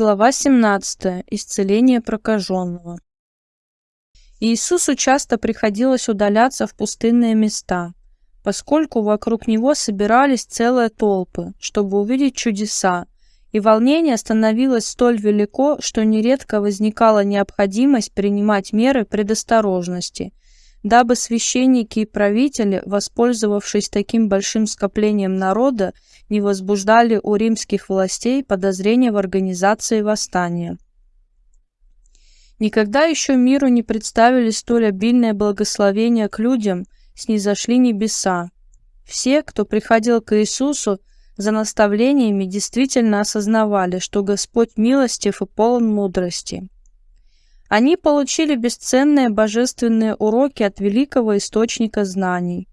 Глава 17. Исцеление прокаженного. Иисусу часто приходилось удаляться в пустынные места, поскольку вокруг него собирались целые толпы, чтобы увидеть чудеса, и волнение становилось столь велико, что нередко возникала необходимость принимать меры предосторожности, дабы священники и правители, воспользовавшись таким большим скоплением народа, не возбуждали у римских властей подозрения в организации восстания. Никогда еще миру не представили столь обильное благословение к людям, снизошли небеса. Все, кто приходил к Иисусу за наставлениями, действительно осознавали, что Господь милостив и полон мудрости. Они получили бесценные божественные уроки от великого источника знаний.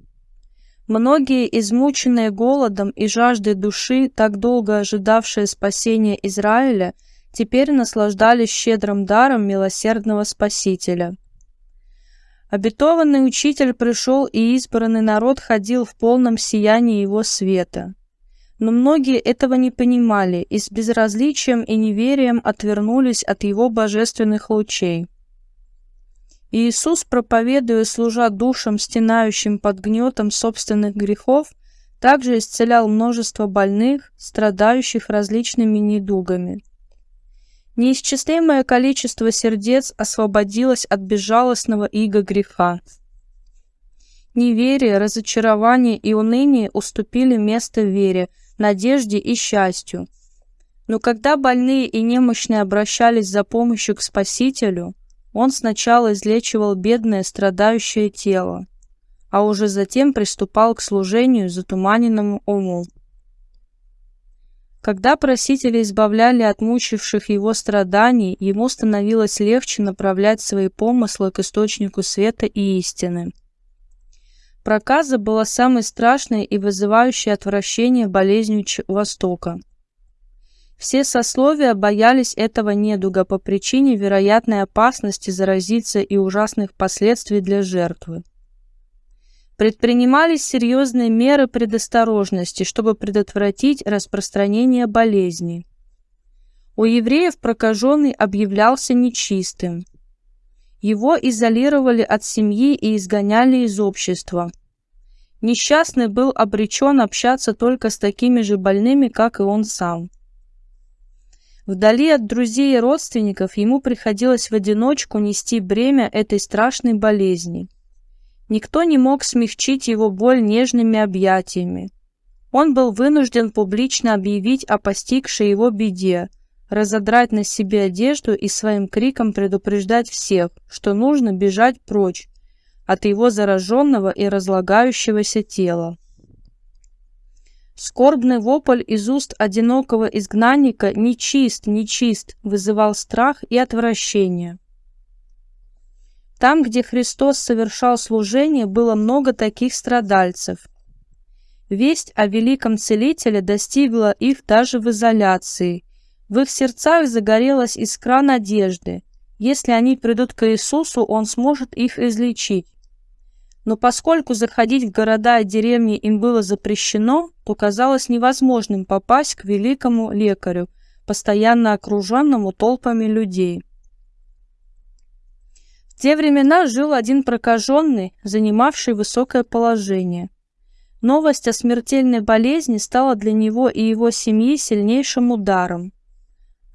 Многие, измученные голодом и жаждой души, так долго ожидавшие спасения Израиля, теперь наслаждались щедрым даром милосердного Спасителя. Обетованный учитель пришел, и избранный народ ходил в полном сиянии его света. Но многие этого не понимали и с безразличием и неверием отвернулись от его божественных лучей. Иисус, проповедуя, служа душам, стенающим под гнетом собственных грехов, также исцелял множество больных, страдающих различными недугами. Неисчислимое количество сердец освободилось от безжалостного иго греха. Неверие, разочарование и уныние уступили место вере – надежде и счастью. Но когда больные и немощные обращались за помощью к Спасителю, он сначала излечивал бедное страдающее тело, а уже затем приступал к служению затуманенному уму. Когда просители избавляли от мучивших его страданий, ему становилось легче направлять свои помыслы к источнику света и истины. Проказа была самой страшной и вызывающей отвращение болезнью Востока. Все сословия боялись этого недуга по причине вероятной опасности заразиться и ужасных последствий для жертвы. Предпринимались серьезные меры предосторожности, чтобы предотвратить распространение болезни. У евреев прокаженный объявлялся нечистым. Его изолировали от семьи и изгоняли из общества. Несчастный был обречен общаться только с такими же больными, как и он сам. Вдали от друзей и родственников ему приходилось в одиночку нести бремя этой страшной болезни. Никто не мог смягчить его боль нежными объятиями. Он был вынужден публично объявить о постигшей его беде, разодрать на себе одежду и своим криком предупреждать всех, что нужно бежать прочь от его зараженного и разлагающегося тела. Скорбный вопль из уст одинокого изгнанника «Нечист, нечист» вызывал страх и отвращение. Там, где Христос совершал служение, было много таких страдальцев. Весть о великом целителе достигла их даже в изоляции, в их сердцах загорелась искра надежды. Если они придут к Иисусу, Он сможет их излечить. Но поскольку заходить в города и деревни им было запрещено, то казалось невозможным попасть к великому лекарю, постоянно окруженному толпами людей. В те времена жил один прокаженный, занимавший высокое положение. Новость о смертельной болезни стала для него и его семьи сильнейшим ударом.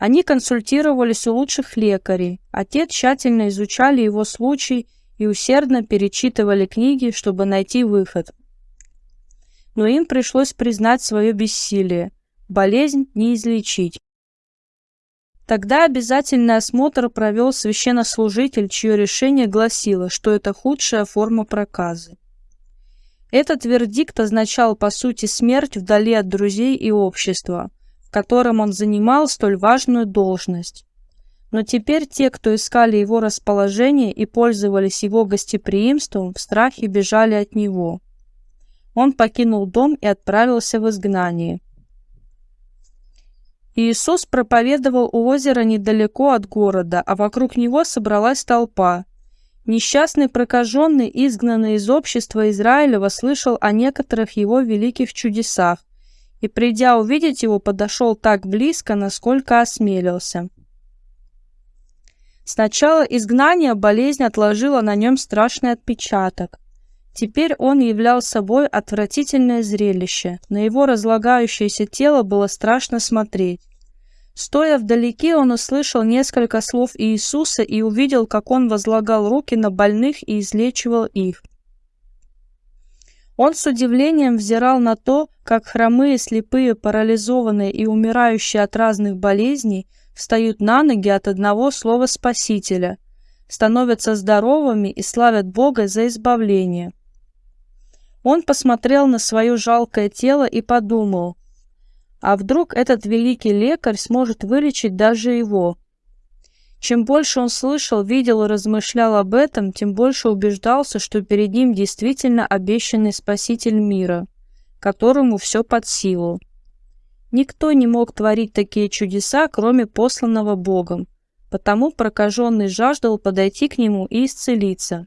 Они консультировались у лучших лекарей, а те тщательно изучали его случай и усердно перечитывали книги, чтобы найти выход. Но им пришлось признать свое бессилие. Болезнь не излечить. Тогда обязательный осмотр провел священнослужитель, чье решение гласило, что это худшая форма проказы. Этот вердикт означал, по сути, смерть вдали от друзей и общества – котором он занимал столь важную должность. Но теперь те, кто искали его расположение и пользовались его гостеприимством, в страхе бежали от него. Он покинул дом и отправился в изгнание. Иисус проповедовал у озера недалеко от города, а вокруг него собралась толпа. Несчастный прокаженный, изгнанный из общества Израилева, слышал о некоторых его великих чудесах и, придя увидеть его, подошел так близко, насколько осмелился. С начала изгнания болезнь отложила на нем страшный отпечаток. Теперь он являл собой отвратительное зрелище. На его разлагающееся тело было страшно смотреть. Стоя вдалеке, он услышал несколько слов Иисуса и увидел, как он возлагал руки на больных и излечивал их. Он с удивлением взирал на то, как хромые, слепые, парализованные и умирающие от разных болезней встают на ноги от одного слова Спасителя, становятся здоровыми и славят Бога за избавление. Он посмотрел на свое жалкое тело и подумал, а вдруг этот великий лекарь сможет вылечить даже его? Чем больше он слышал, видел и размышлял об этом, тем больше убеждался, что перед ним действительно обещанный Спаситель мира, которому все под силу. Никто не мог творить такие чудеса, кроме посланного Богом, потому прокаженный жаждал подойти к нему и исцелиться.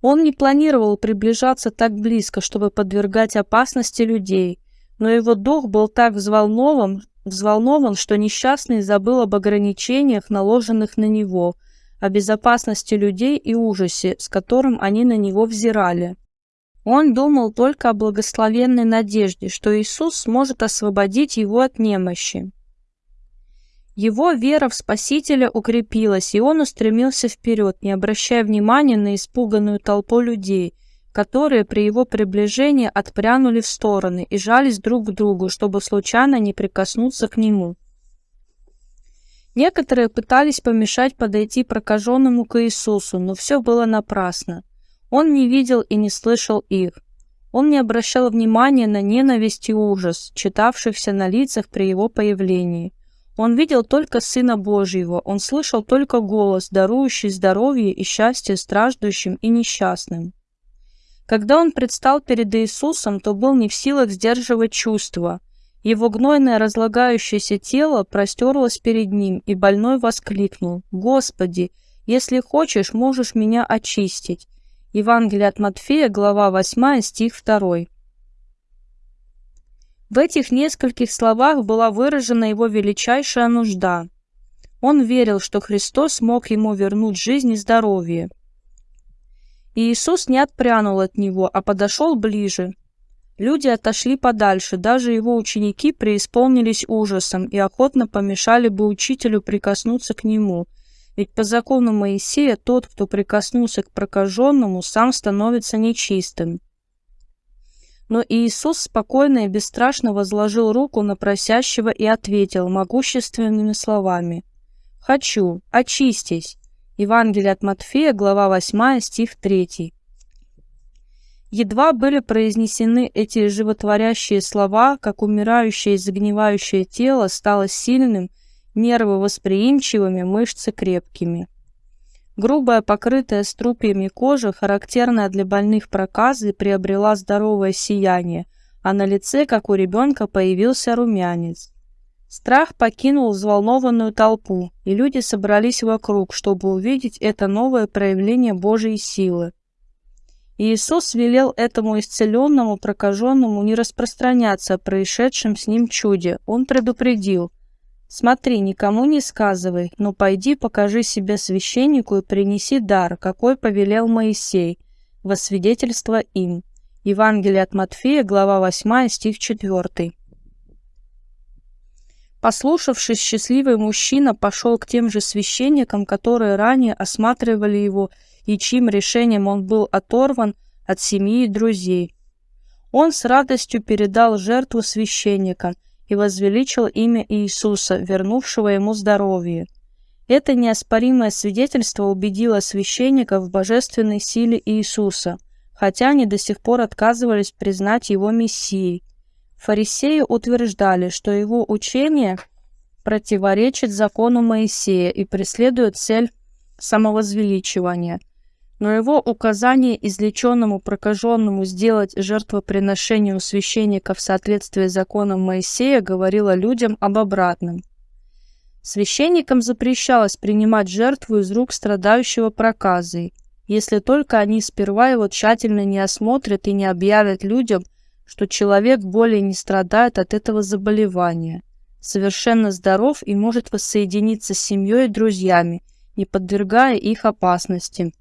Он не планировал приближаться так близко, чтобы подвергать опасности людей, но его дух был так взволнован, взволнован, что несчастный забыл об ограничениях, наложенных на него, о безопасности людей и ужасе, с которым они на него взирали. Он думал только о благословенной надежде, что Иисус сможет освободить его от немощи. Его вера в Спасителя укрепилась, и он устремился вперед, не обращая внимания на испуганную толпу людей, которые при его приближении отпрянули в стороны и жались друг к другу, чтобы случайно не прикоснуться к нему. Некоторые пытались помешать подойти прокаженному к Иисусу, но все было напрасно. Он не видел и не слышал их. Он не обращал внимания на ненависть и ужас, читавшихся на лицах при его появлении. Он видел только Сына Божьего, он слышал только голос, дарующий здоровье и счастье страждущим и несчастным. Когда он предстал перед Иисусом, то был не в силах сдерживать чувства. Его гнойное разлагающееся тело простерлось перед ним, и больной воскликнул «Господи, если хочешь, можешь меня очистить». Евангелие от Матфея, глава 8, стих 2. В этих нескольких словах была выражена его величайшая нужда. Он верил, что Христос мог ему вернуть жизнь и здоровье. И Иисус не отпрянул от него, а подошел ближе. Люди отошли подальше, даже его ученики преисполнились ужасом и охотно помешали бы учителю прикоснуться к нему, ведь по закону Моисея тот, кто прикоснулся к прокаженному, сам становится нечистым. Но Иисус спокойно и бесстрашно возложил руку на просящего и ответил могущественными словами «Хочу, очистись». Евангелие от Матфея, глава 8, стих 3. Едва были произнесены эти животворящие слова, как умирающее и загнивающее тело стало сильным, нервы восприимчивыми, мышцы крепкими. Грубая, покрытая струпьями кожа, характерная для больных проказы, приобрела здоровое сияние, а на лице, как у ребенка, появился румянец. Страх покинул взволнованную толпу, и люди собрались вокруг, чтобы увидеть это новое проявление Божьей силы. Иисус велел этому исцеленному прокаженному не распространяться о происшедшем с ним чуде. Он предупредил – Смотри, никому не сказывай, но пойди покажи себя священнику и принеси дар, какой повелел Моисей, во свидетельство им. Евангелие от Матфея, глава 8, стих 4. Послушавшись, счастливый мужчина пошел к тем же священникам, которые ранее осматривали его и чьим решением он был оторван от семьи и друзей. Он с радостью передал жертву священникам – и возвеличил имя Иисуса, вернувшего ему здоровье. Это неоспоримое свидетельство убедило священников в божественной силе Иисуса, хотя они до сих пор отказывались признать его Мессией. Фарисеи утверждали, что его учение противоречит закону Моисея и преследует цель самовозвеличивания – но его указание излеченному прокаженному сделать жертвоприношение у священника в соответствии с законом Моисея говорило людям об обратном. Священникам запрещалось принимать жертву из рук страдающего проказой, если только они сперва его тщательно не осмотрят и не объявят людям, что человек более не страдает от этого заболевания, совершенно здоров и может воссоединиться с семьей и друзьями, не подвергая их опасности.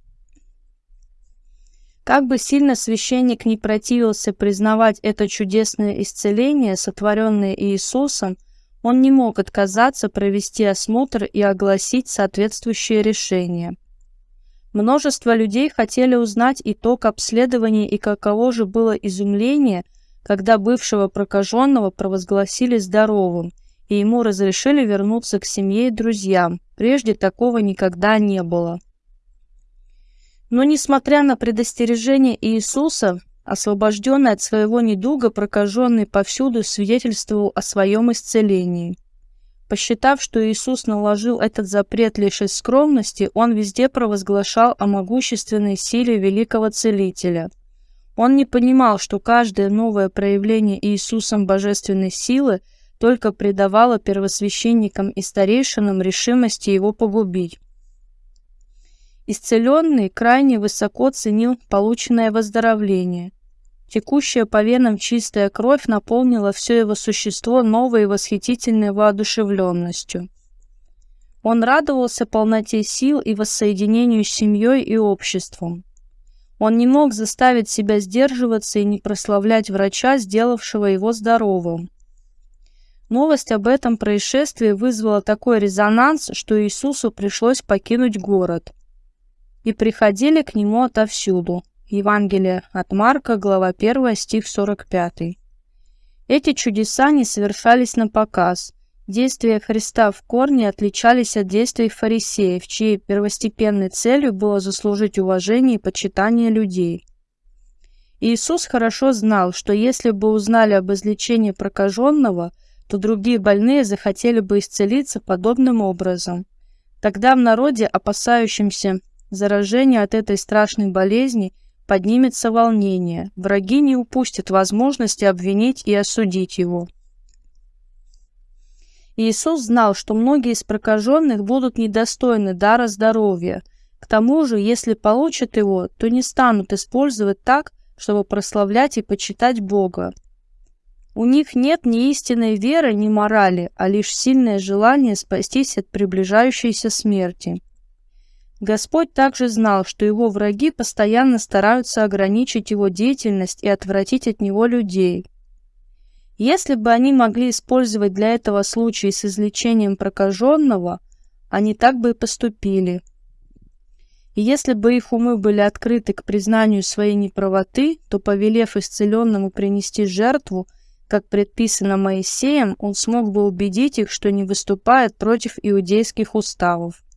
Как бы сильно священник не противился признавать это чудесное исцеление, сотворенное Иисусом, он не мог отказаться провести осмотр и огласить соответствующее решение. Множество людей хотели узнать итог обследования и каково же было изумление, когда бывшего прокаженного провозгласили здоровым, и ему разрешили вернуться к семье и друзьям. Прежде такого никогда не было. Но несмотря на предостережение Иисуса, освобожденный от своего недуга, прокаженный повсюду свидетельствовал о своем исцелении. Посчитав, что Иисус наложил этот запрет лишь из скромности, он везде провозглашал о могущественной силе великого Целителя. Он не понимал, что каждое новое проявление Иисусом божественной силы только придавало первосвященникам и старейшинам решимости его погубить. Исцеленный крайне высоко ценил полученное выздоровление. Текущая по венам чистая кровь наполнила все его существо новой и восхитительной воодушевленностью. Он радовался полноте сил и воссоединению с семьей и обществом. Он не мог заставить себя сдерживаться и не прославлять врача, сделавшего его здоровым. Новость об этом происшествии вызвала такой резонанс, что Иисусу пришлось покинуть город и приходили к нему отовсюду. Евангелие от Марка, глава 1, стих 45. Эти чудеса не совершались на показ. Действия Христа в корне отличались от действий фарисеев, чьей первостепенной целью было заслужить уважение и почитание людей. Иисус хорошо знал, что если бы узнали об излечении прокаженного, то другие больные захотели бы исцелиться подобным образом. Тогда в народе, опасающемся заражению от этой страшной болезни поднимется волнение. Враги не упустят возможности обвинить и осудить его. Иисус знал, что многие из прокаженных будут недостойны дара здоровья. К тому же, если получат его, то не станут использовать так, чтобы прославлять и почитать Бога. У них нет ни истинной веры, ни морали, а лишь сильное желание спастись от приближающейся смерти. Господь также знал, что его враги постоянно стараются ограничить его деятельность и отвратить от него людей. Если бы они могли использовать для этого случай с излечением прокаженного, они так бы и поступили. И если бы их умы были открыты к признанию своей неправоты, то, повелев исцеленному принести жертву, как предписано Моисеем, он смог бы убедить их, что не выступает против иудейских уставов.